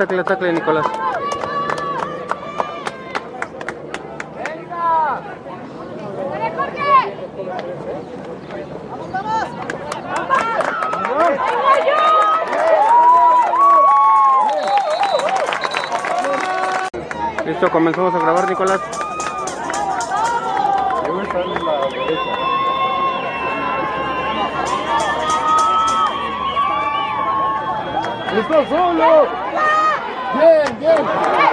tacle tacle, Nicolás. Listo, comenzamos a grabar, Nicolás. ¡Está solo! ¡Bien, bien!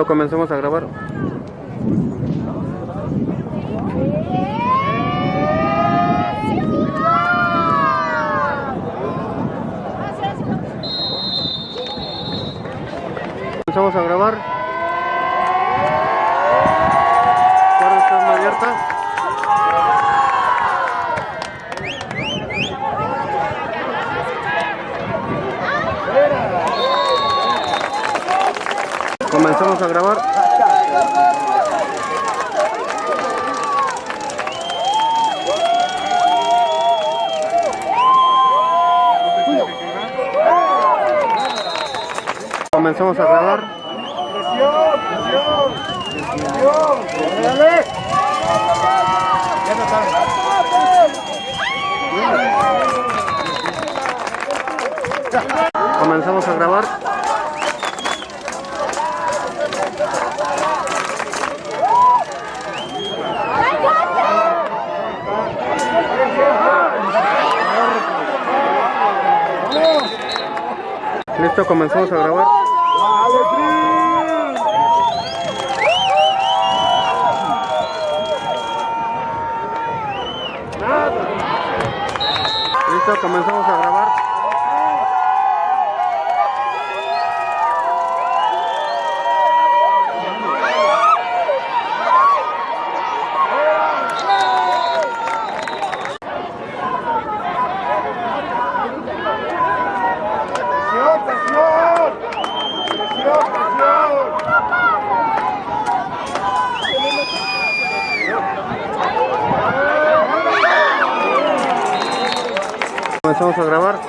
Listo, comenzamos a grabar. Comenzamos a grabar. Comenzamos a grabar. Comenzamos a grabar. ¡Presión, presión! Comenzamos a grabar. Listo, comenzamos a grabar. Listo, comenzamos a grabar. Comenzamos a grabar.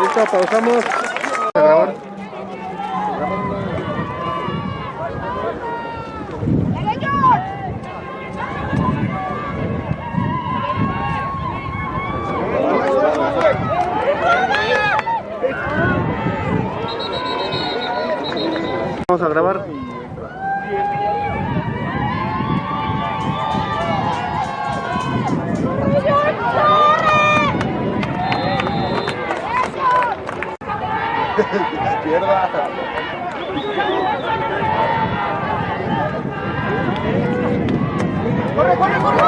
Listo, pausamos. Vamos a grabar. Izquierda. ¡Corre, corre, corre!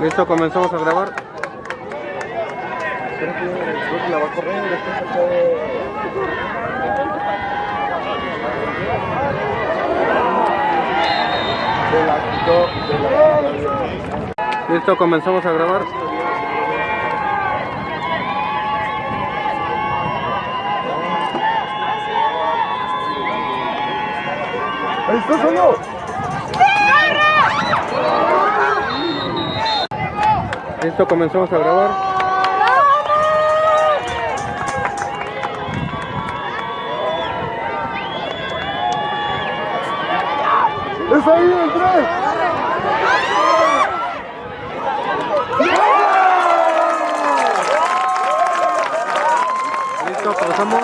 Listo, comenzamos a grabar. Creo que creo que la va a correr. después se puede- De la de Listo, comenzamos a grabar. ¡Ahí está solo! Listo, comenzamos a grabar. ¡Es ahí el tres! Listo, pausamos.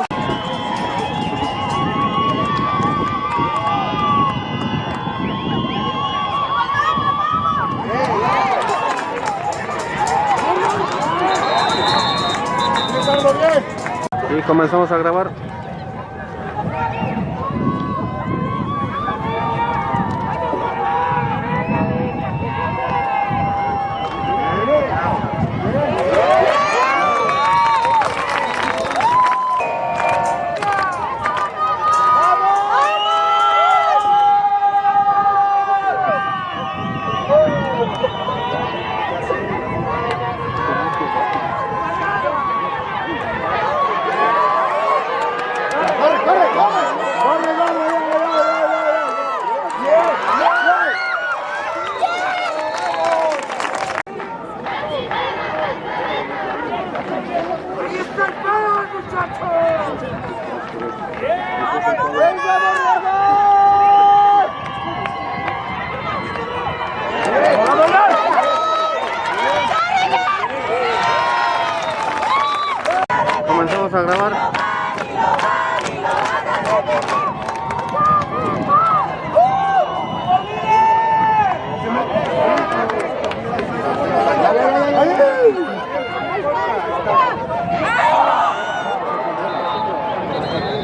¡Ricardo, bien! Y comenzamos a grabar.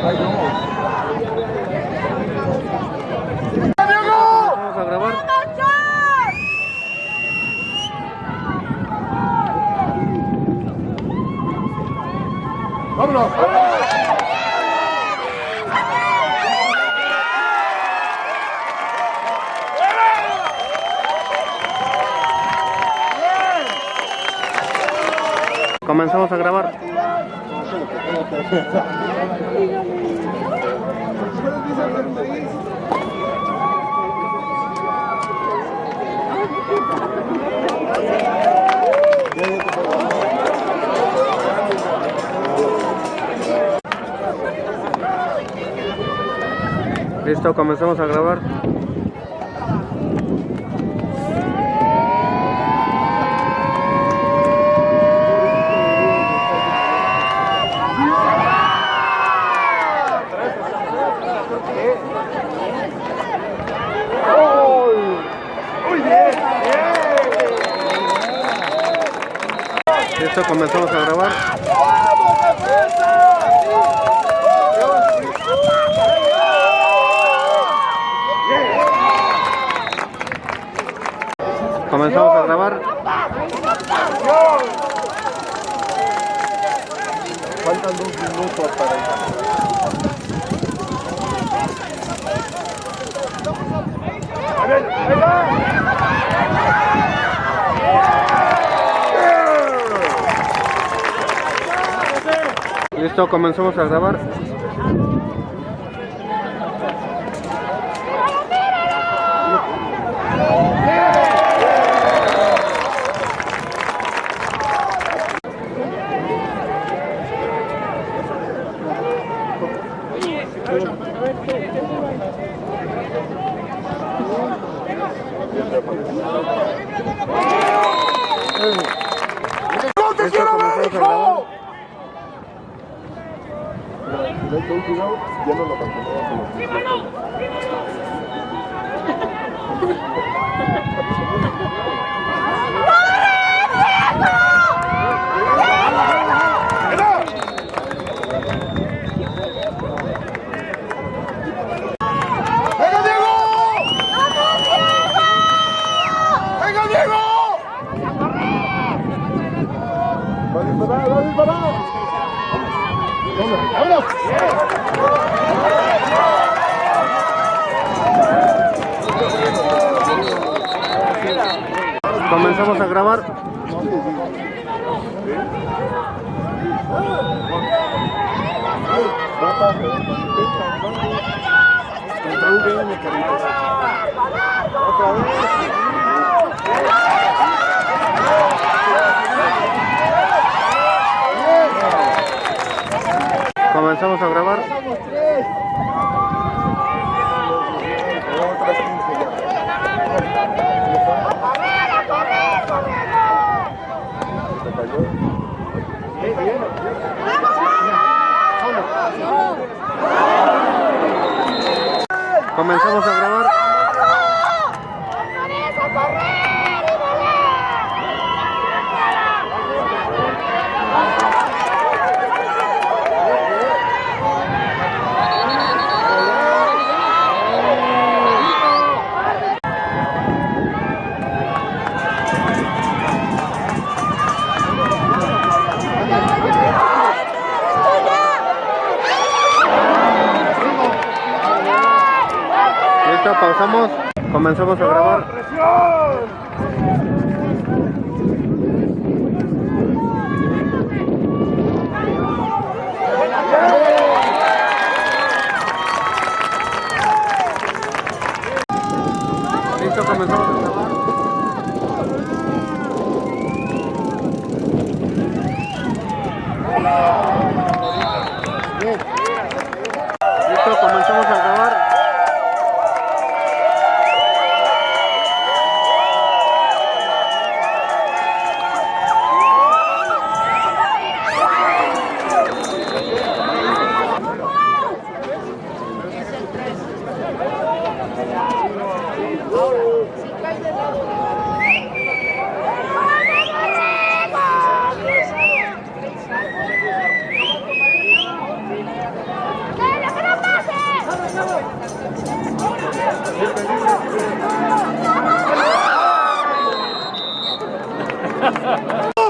Vamos a grabar. ¡Vámonos! Comenzamos a grabar. Listo, comenzamos a grabar. Listo, comenzamos a grabar. ¡Vamos, defensa! Comenzamos a grabar. Faltan dos minutos para A ver, ahí va. Listo, comenzamos a grabar.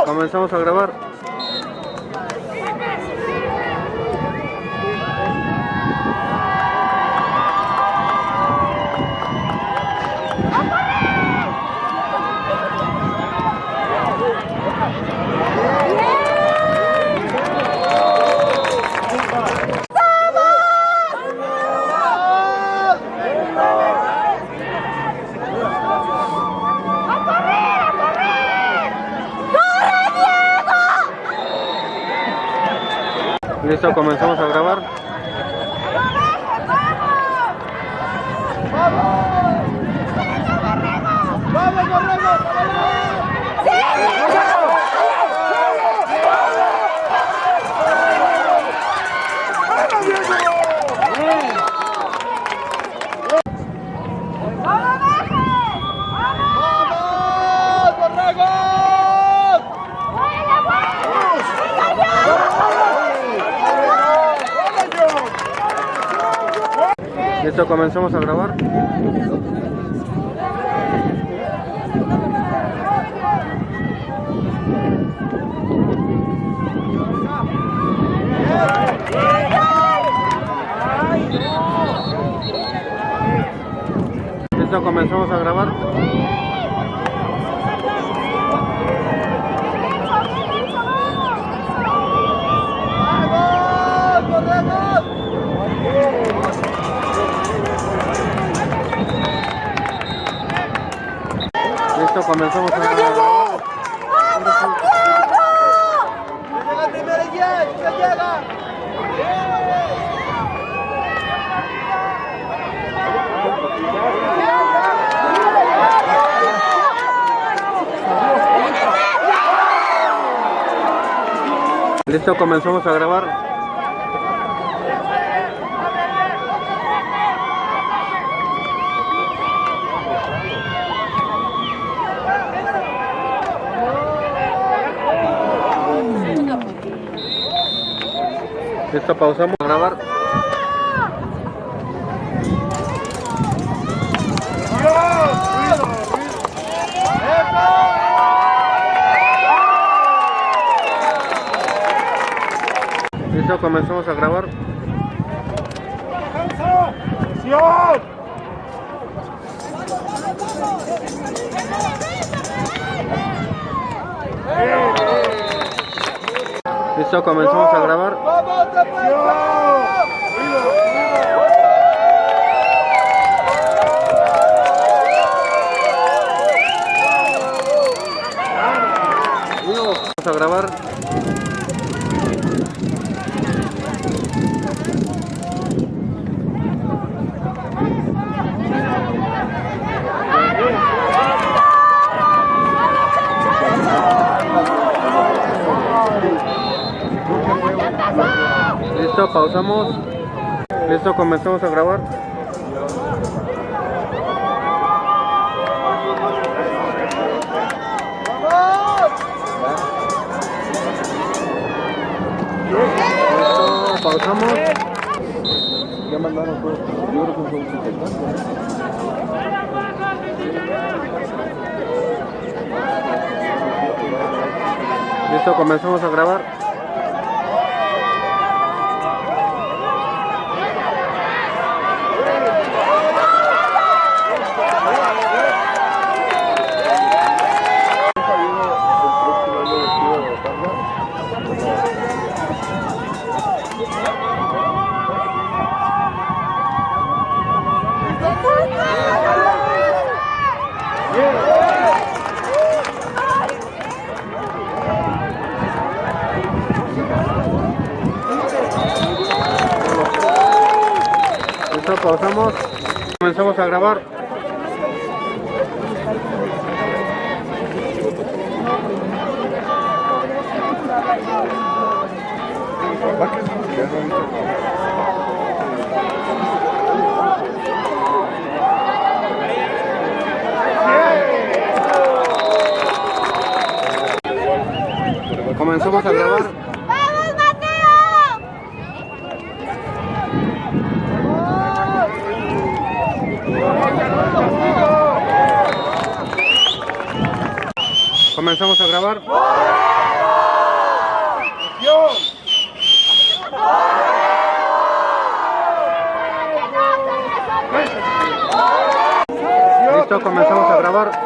Comenzamos a grabar. comenzamos a grabar. Listo, comenzamos a grabar. Listo, comenzamos a... ¡Vamos, Diego! Comenzamos a grabar. Listo, pausamos a grabar. Listo, comenzamos a grabar. Listo, comenzamos a grabar. ¡Vamos, a grabar. Listo, pausamos. Listo, comenzamos a grabar. Listo, pausamos. Ya mandaron todo. Yo creo que 70. Listo, comenzamos a grabar. Listo, pausamos. Comenzamos a grabar. Comenzamos a grabar. Comenzamos a grabar. Listo, comenzamos a grabar.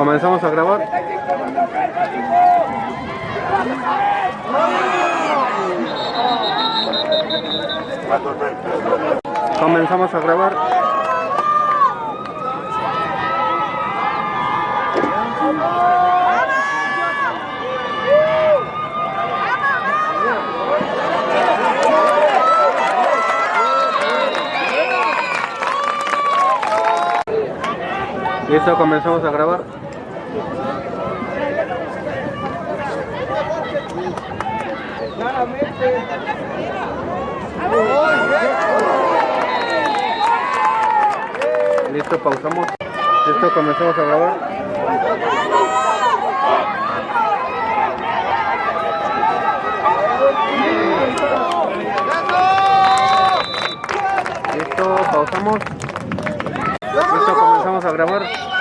Comenzamos a grabar. Comenzamos a grabar. Listo, comenzamos a grabar. Listo, pausamos. Listo, comenzamos a grabar. Listo, pausamos. Listo, comenzamos a grabar.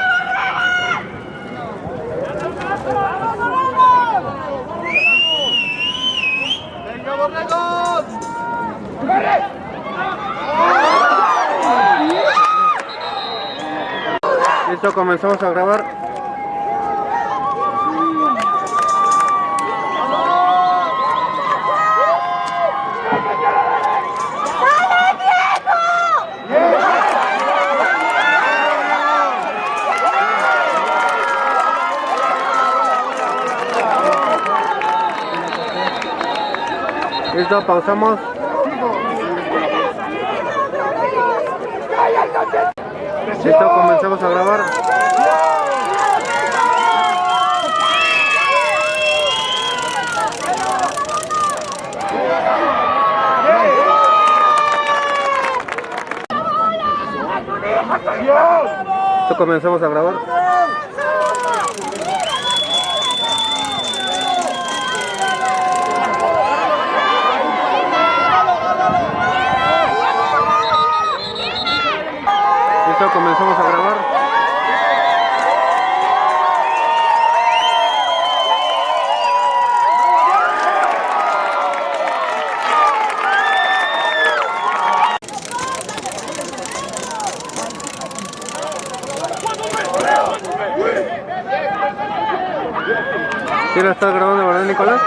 Listo, comenzamos a grabar. Listo, pausamos. Listo, comenzamos a grabar. Listo, comenzamos a grabar. Comenzamos a grabar. ¿Sí lo estás grabando, verdad, Nicolás?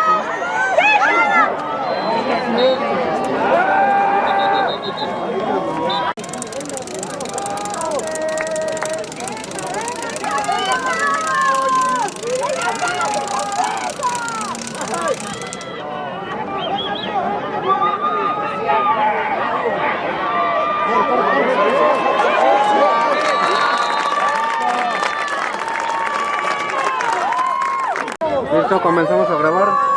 Listo, comenzamos a grabar.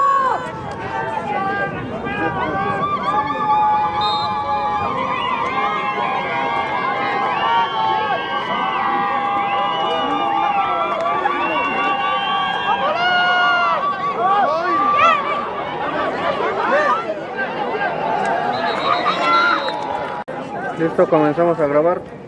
Listo, comenzamos a grabar.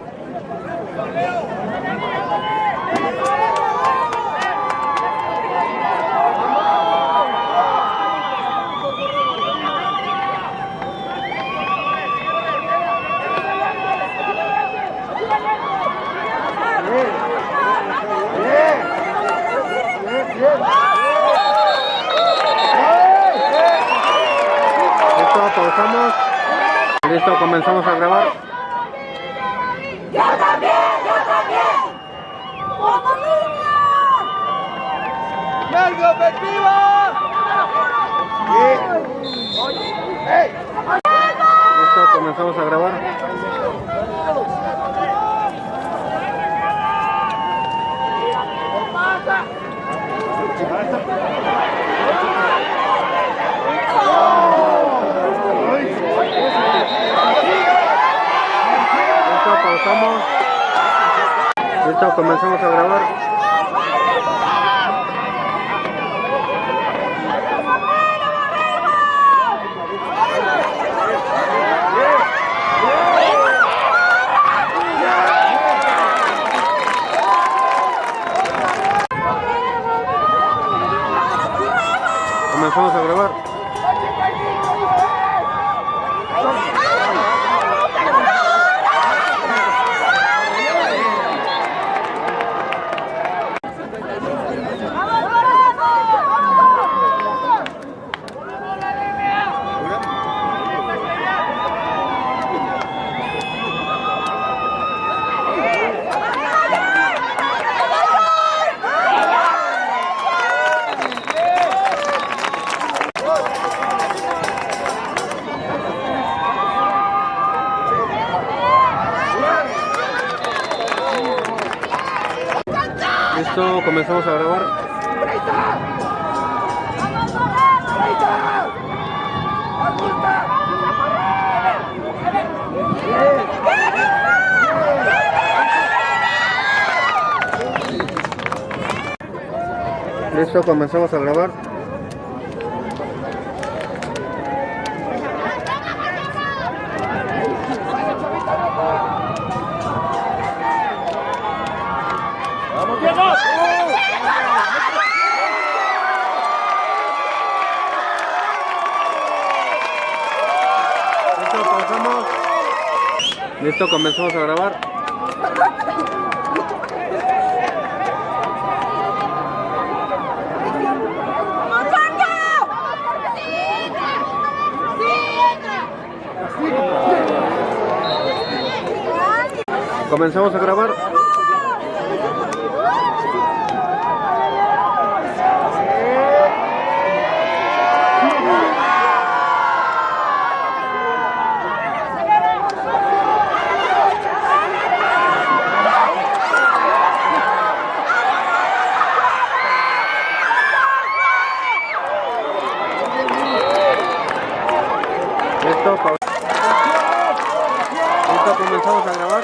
Comenzamos a grabar. ¡Vamos, Diego! Listo, comenzamos a grabar. Comenzamos a grabar. Listo, pau- Listo, comenzamos a grabar.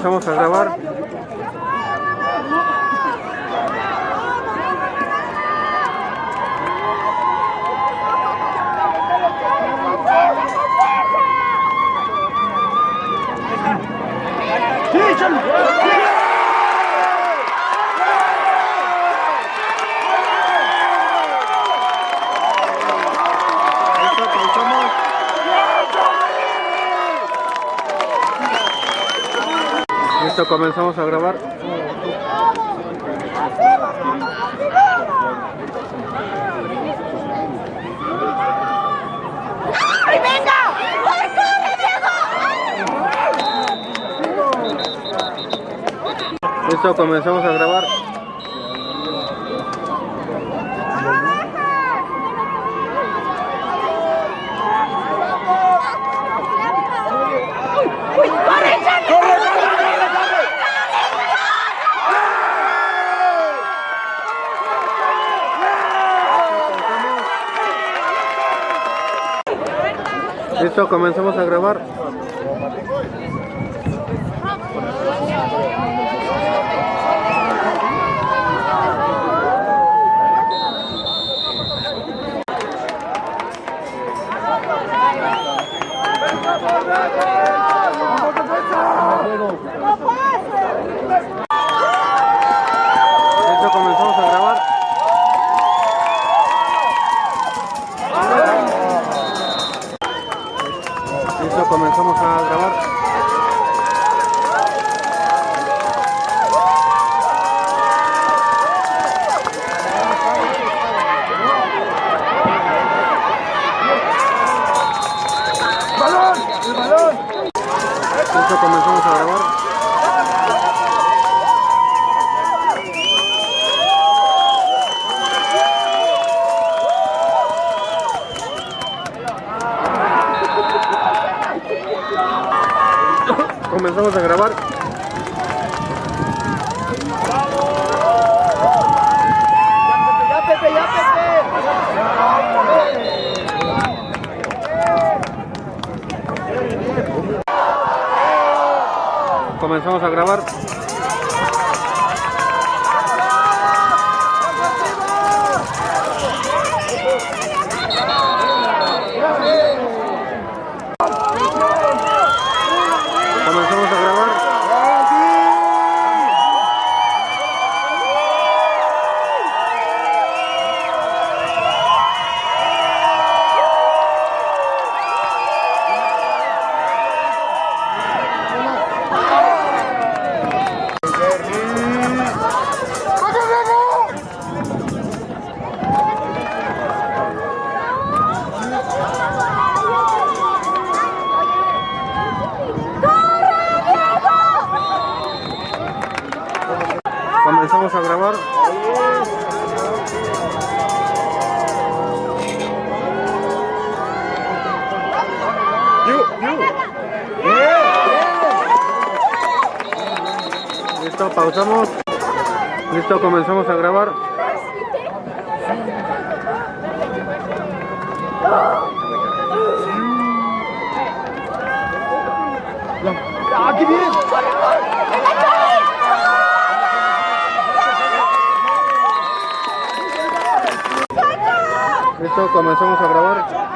Comenzamos a grabar. ¡Sí, échale! Listo, pausamos. Listo, comenzamos a grabar. ¡Ay, venga! ¡Ay, corre, Diego! Listo, comenzamos a grabar. Comenzamos a grabar. ¡No pase! Listo, comenzamos a grabar. Listo, comenzamos a grabar. ¡Balón! ¡El balón! Listo, comenzamos a grabar. Comenzamos a grabar. Comenzamos a grabar. Listo, pausamos. Listo, comenzamos a grabar. ¡Aquí viene! Listo, comenzamos a grabar.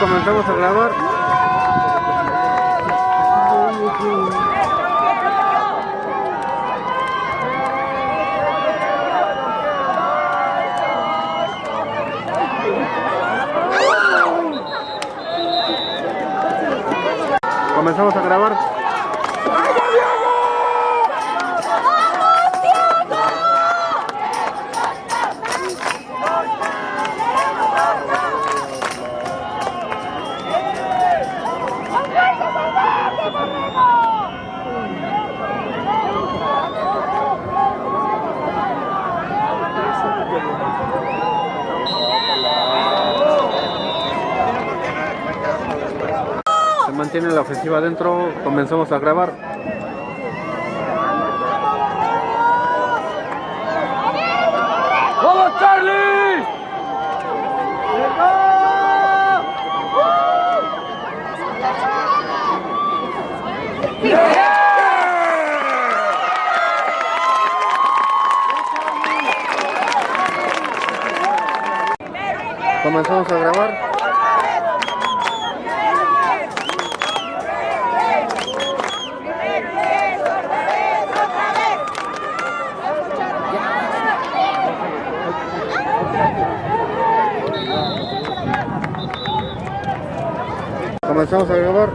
Comenzamos a grabar. Comenzamos a grabar. Se mantiene la ofensiva adentro. Comenzamos a grabar. ¡Vamos, Charlie! Comenzamos a grabar. Comenzamos a grabar.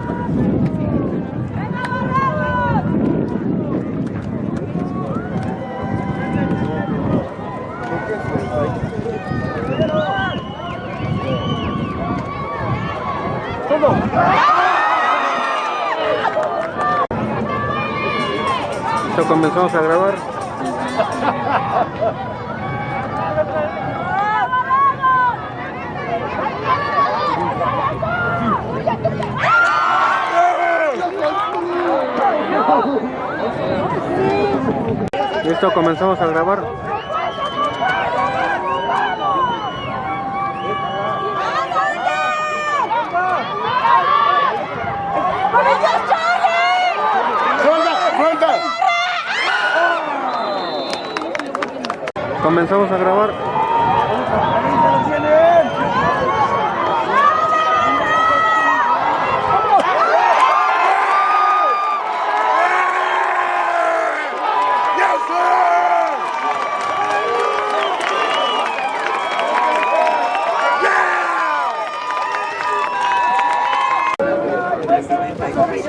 Comenzamos a grabar. Listo, comenzamos a grabar. Comenzamos a grabar. ¡Te